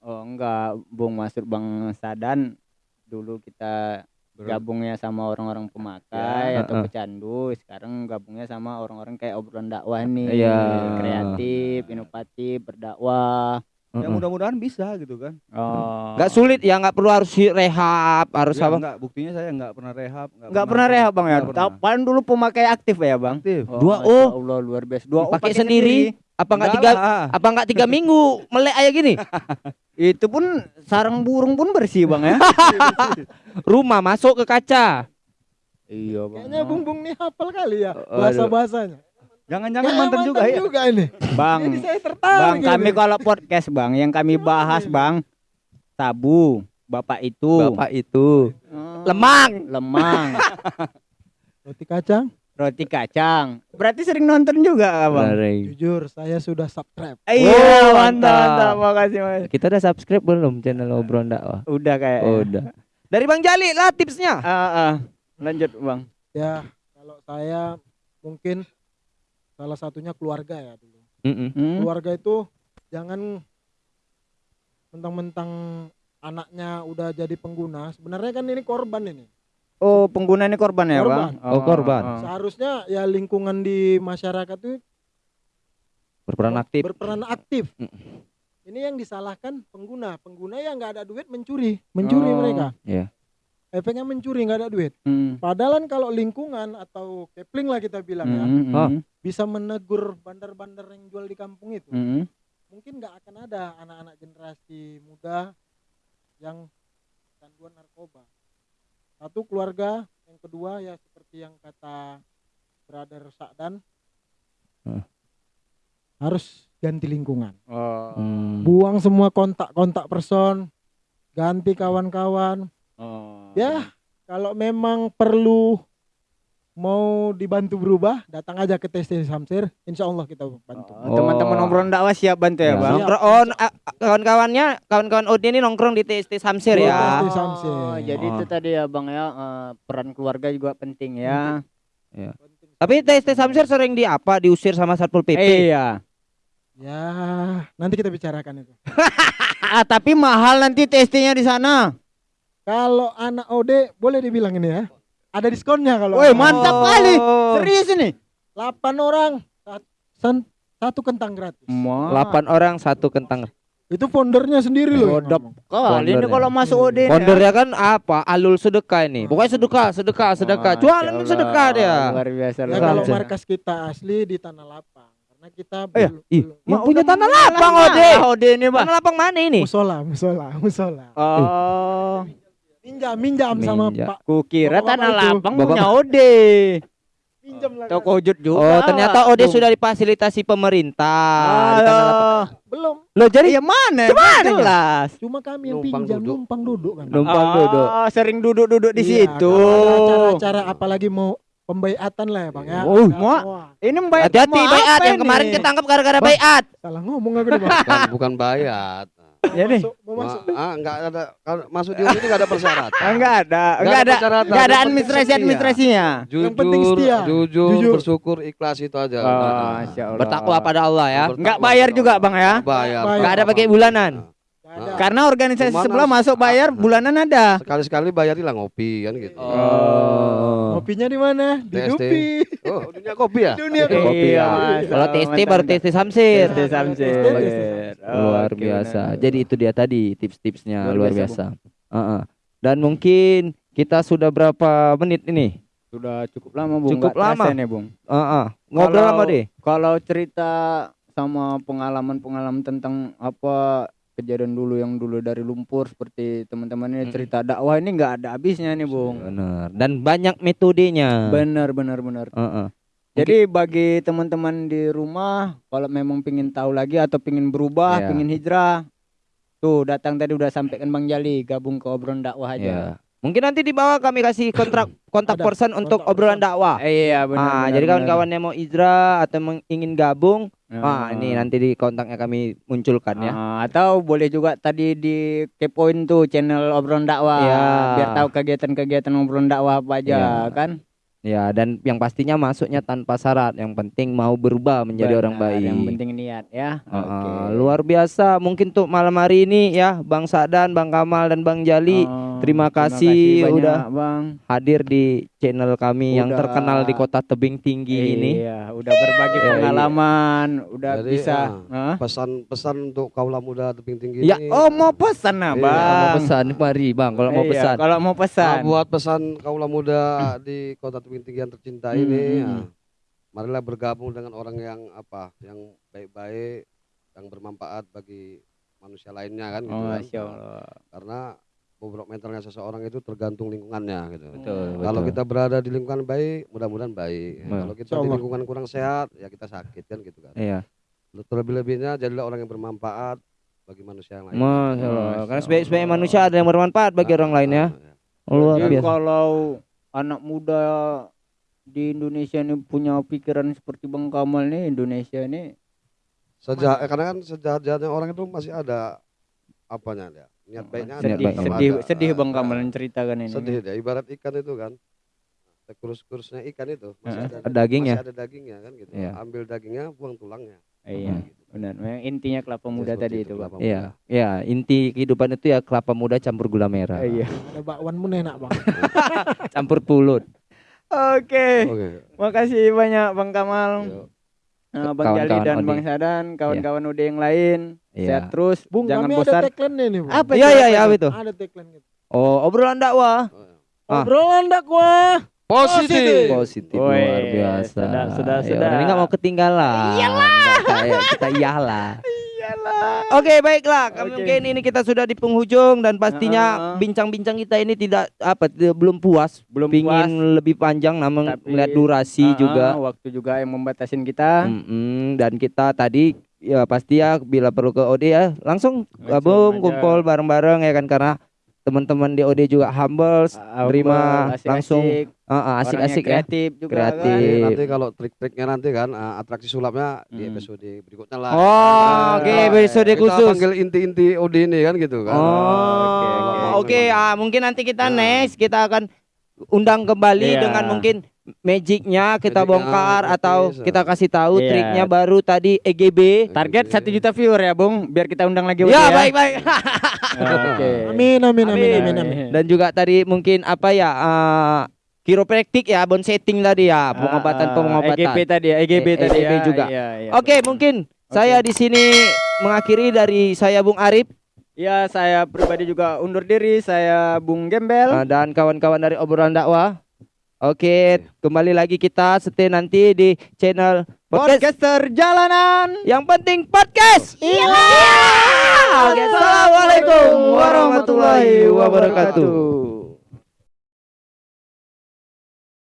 Oh, enggak, Bung maksud Bang Sadan dulu kita gabungnya sama orang-orang pemakai Ya, atau heeh. pecandu sekarang gabungnya sama orang-orang kayak obrolan dakwah nih Iya. kreatif inovatif berdakwah. Ya mudah-mudahan bisa gitu kan. oh. Nggak sulit ya nggak perlu harus rehab harus Ya, apa? enggak, buktinya saya enggak pernah rehab, nggak pernah rehab bang ya? Nggak pernah. kapan dulu pemakai aktif ya bang? Aktif. Dua Masya O. Allah luar biasa. Dua O pakai sendiri? apa nggak Enggak tiga lah. apa nggak tiga minggu? Melek aja gini itu pun sarang burung pun bersih bang ya rumah masuk ke kaca iya bang Kayaknya Bung Bung nih hafal kali ya Aduh. bahasa bahasanya. Jangan-jangan mantan juga ya. juga ini. bang Jadi saya bang tertarik. kami ini. kalau podcast bang yang kami bahas bang tabu bapak itu bapak itu Oh. lemang lemang Roti kacang. Roti kacang berarti sering nonton juga bang Jujur saya sudah subscribe. iya Oh, mantap mantap. mantap makasih mas kita udah subscribe belum channel obrolan dakwah udah kayak oh, udah dari Bang Jali lah tipsnya Ah, ah. lanjut bang Ya kalau saya mungkin salah satunya keluarga ya dulu. Mm-mm. Hmm? Keluarga itu jangan mentang-mentang anaknya udah jadi pengguna, sebenarnya kan ini korban ini. Oh, pengguna ini korban ya, Korban. Bang? Oh, korban. oh. Seharusnya ya lingkungan di masyarakat itu Berperan aktif. berperan aktif. Mm. Ini yang disalahkan pengguna. Pengguna yang nggak ada duit mencuri, mencuri Oh, mereka. iya. Efeknya mencuri nggak ada duit. Hmm. Padahal kan kalau lingkungan atau kepling lah kita bilang ya, Hmm, hmm, Oh. bisa menegur bandar-bandar yang jual di kampung itu. hmm. Mungkin nggak akan ada anak-anak generasi muda yang canduan narkoba. Satu keluarga, yang kedua ya seperti yang kata brother Sa'dan Hmm. harus ganti lingkungan. Oh. Hmm. Buang semua kontak-kontak person, ganti kawan-kawan. Oh. Ya, kalau memang perlu mau dibantu berubah, datang aja ke TST Samsir, insya Allah kita bantu. Oh, teman-teman Oh. obrolan dakwah siap bantu Ya, ya, Bang? nongkrong oh, kawan-kawannya kawan-kawan Odi ini nongkrong di TST Samsir Di ya. TST Samsir. Oh, jadi Oh. itu tadi ya, Bang ya, eh, peran keluarga juga penting ya. Tapi TST Samsir sering di apa diusir sama Satpol PP. Iya. Ya, nanti kita bicarakan itu. Ah, tapi mahal nanti testingnya di sana. Kalau anak OD boleh dibilang ini ya. Ada diskonnya kalau. Woi, mantap Oh. kali. Serius ini? 8 orang satu kentang gratis. Ma. 8 orang satu kentang. Itu foundernya sendiri loh. ngomong. kali ini Founder kalau ya. masuk OD Pondernya kan apa? Alul sedekah ini. Pokoknya sedekah, sedekah, sedekah. Jualan Allah, sedekah dia. Luar biasa. Ya kalau markas kita asli di Tanah Lapang. Karena kita Eh, belum- ih, belum- yang punya tanah lapang Ode. OD ini, Bang. Tanah lapang mana ini? musola, musola, musola. Oh, Minjam, minjam sama Minjam. Pak. kukira tanah lapang Bapak- punya OD. Minjam lah. Toko wujud juga. Oh, ternyata Ode Tuh. sudah difasilitasi pemerintah. di Tanah Lapang. Aduh. Belum. Lo jadi ya mana? Gimana? Jelas. Cuma kami yang Numpang pinjam, duduk. numpang duduk kan. Numpang Oh, duduk. sering duduk-duduk di Iya, situ. acara-acara apalagi mau pembaiatan lah ya bang ya. Oh, Ya, mau- Ini mbak Hati-hati bayat yang kemarin ketangkap gara-gara bayat. salah ngomong aku nih bang. bukan bukan bayat Jadi? mau masuk. Ma- ah enggak ada kalau masuk di ini enggak ada persyaratan Ah, Enggak ada, Nggak enggak ada ada, enggak ada yang penting administrasi setia. administrasinya. jujur Yang penting setia. jujur, Jujur. bersyukur ikhlas itu aja Oh, Nah. Bertakwa pada Allah ya. bertakwa Nggak bayar juga. Bang, ya? bayar Bayar. Nggak ada pakai bulanan. Ada. Karena organisasi sebelah masuk bayar bulanan ada. sekali-sekali bayarilah ngopi kan gitu Oh. Kopinya di mana? Di TST. Dupi. oh dunia kopi ya Dunia Kopi kopi. ya. Kalau Oh, TST baru. TST Samsir. TST Samsir. Luar Oke, biasa. benar. Jadi itu dia tadi tips-tipsnya Luar luar biasa, biasa. Heeh. Dan mungkin kita sudah berapa menit ini? Sudah cukup lama, Bung. Cukup terasa lama. nih, Bung. Heeh. Ngobrol Kalau- sama deh. Kalau cerita sama pengalaman-pengalaman tentang apa kejadian dulu yang dulu dari lumpur seperti teman-teman ini cerita dakwah ini nggak ada habisnya nih, Bung. Benar. Dan banyak metodenya. Benar, benar, benar. Heeh. Jadi bagi teman-teman di rumah kalau memang pingin tahu lagi atau pingin berubah, Iya. pingin hijrah, tuh datang tadi udah sampaikan Bang Jali gabung ke obrolan dakwah aja. Mungkin nanti di bawah kami kasih kontrak kontak Ada, person untuk obrolan dakwah. Eh, iya benar. ah, benar, jadi kawan-kawan yang mau hijrah atau ingin gabung, ah Ah. ini nanti di kontaknya kami munculkan ya. Ah, atau boleh juga tadi di kepoin tuh channel obrolan dakwah Iya. biar tahu kegiatan-kegiatan obrolan dakwah apa aja Iya. kan. Ya, dan yang pastinya masuknya tanpa syarat. Yang penting mau berubah menjadi orang Benar, baik. Yang penting niat ya. Ah, Oke. luar biasa. Mungkin untuk malam hari ini ya, Bang Sadan, Bang Kamal dan Bang Jali Oh, terima kasih banyak, udah Bang. hadir di channel kami yang Udah. terkenal di kota tebing tinggi ini. Iya, udah berbagi Iya, iya. pengalaman, udah Jadi, bisa. ah, pesan-pesan untuk kaula muda tebing tinggi Ya, ini Oh, mau pesan nah, Iya, Bang. Mau pesan, mari Bang, kalau mau Iya, pesan. Kalau mau Nah, pesan. buat pesan kaula muda di kota tebing tinggi yang tercinta Hmm, ini ya, marilah bergabung dengan orang yang apa yang baik-baik yang bermanfaat bagi manusia lainnya kan gitu Oh, kan. Karena bobrok mentalnya seseorang itu tergantung lingkungannya gitu Betul, kalau betul. kita berada di lingkungan baik mudah-mudahan baik Betul. kalau kita di Allah. lingkungan kurang sehat ya kita sakit kan gitu kan Iya. terlebih-lebihnya jadilah orang yang bermanfaat bagi manusia yang lain Masya Allah. Masya Karena sebaik-sebaik Allah. manusia ada yang bermanfaat bagi orang lain ya. Ah, Luar Jadi biasa. kalau anak muda di Indonesia ini punya pikiran seperti Bang Kamal nih, Indonesia ini Sejak, eh, karena kan sejahat-jahatnya orang itu masih ada apanya dia niat baiknya ada, sedih, baik. tetap sedih, ada. sedih Bang Kamal menceritakan ini. sedih dia ibarat ikan itu kan kurus-kurusnya ikan itu masih ada ada dagingnya. masih ada dagingnya kan gitu Iya. ambil dagingnya buang tulangnya Iya. Gitu. benar memang intinya kelapa muda seperti tadi itu, itu bang Iya, ya inti kehidupan itu ya kelapa muda campur gula merah, iya Ada bakwan pun enak bang. campur pulut. oke Oke. makasih banyak bang Kamal Yuk. Eh, Bang Jali Kawan-kawan dan Odi. Bang Sadan, kawan-kawan Ude yang lain, Iya. sehat terus, Bung jangan kami bosan. ada tagline nih bung. Apa Iya iya iya apa itu? Ada tagline gitu. Oh obrolan dakwah Ah. Obrolan dakwah. Positif. positif Woi, luar biasa. sudah, sudah, sudah. Ini nggak mau ketinggalan. Iyalah. kita iyalah. Oke baiklah, kami Oke. mungkin ini kita sudah di penghujung dan pastinya bincang-bincang kita ini tidak apa tidak- belum puas, Belum pingin puas. lebih panjang namun Tapi- melihat durasi Ah, juga. waktu juga yang membatasin kita. Mm-mm, dan kita tadi ya pasti ya bila perlu ke OD ya langsung gabung kumpul bareng-bareng ya kan karena teman-teman di OD juga humble, Ah, terima asik-asik, langsung ah, ah, asik-asik ya. kreatif juga Kreatif. kan. Nanti, kalau trik-triknya nanti kan eh, atraksi sulapnya di Hmm. episode berikutnya lah. Oh, Nah, oke, kita- episode kita khusus. panggil inti-inti OD ini kan gitu kan. Oh, oke, oke, oke. ah, mungkin nanti kita Nah. next kita akan undang kembali Iya. dengan mungkin magicnya kita bongkar oke, atau kita kasih tahu Iya. triknya baru tadi EGB. Target satu juta viewer ya, Bung, biar kita undang lagi Ya, Ude baik baik. Oke. Amin amin amin amin amin. Dan juga tadi mungkin apa ya eh kiropraktik ya, bone setting tadi ya, pengobatan Ah, ah, pengobatan. EGB tadi ya, EGB E- tadi EGB ya. juga. Iya, iya, Oke, mungkin saya di sini mengakhiri dari saya Bung Arif Ya, saya pribadi juga undur diri. Saya Bung Gembel. eh, dan kawan-kawan dari obrolan dakwah. Oke, kembali lagi kita stay nanti di channel podcast Podcaster Jalanan. yang penting podcast. Iya. Oke, assalamualaikum warahmatullahi wabarakatuh.